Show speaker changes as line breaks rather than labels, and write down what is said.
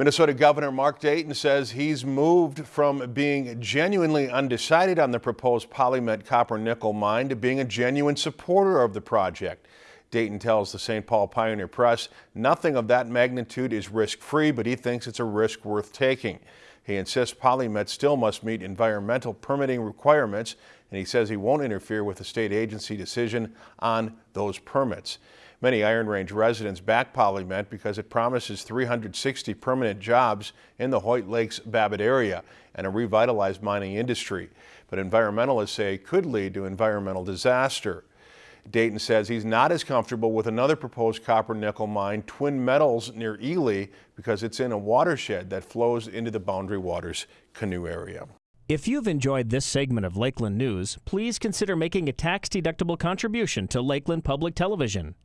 Minnesota Governor Mark Dayton says he's moved from being genuinely undecided on the proposed Polymet copper nickel mine to being a genuine supporter of the project. Dayton tells the St. Paul Pioneer Press nothing of that magnitude is risk-free, but he thinks it's a risk worth taking. He insists Polymet still must meet environmental permitting requirements, and he says he won't interfere with the state agency decision on those permits. Many Iron Range residents back Polymet because it promises 360 permanent jobs in the Hoyt Lakes Babbitt area and a revitalized mining industry. But environmentalists say it could lead to environmental disaster. Dayton says he's not as comfortable with another proposed copper nickel mine, Twin Metals, near Ely, because it's in a watershed that flows into the Boundary Waters canoe area.
If you've enjoyed this segment of Lakeland News, please consider making a tax-deductible contribution to Lakeland Public Television.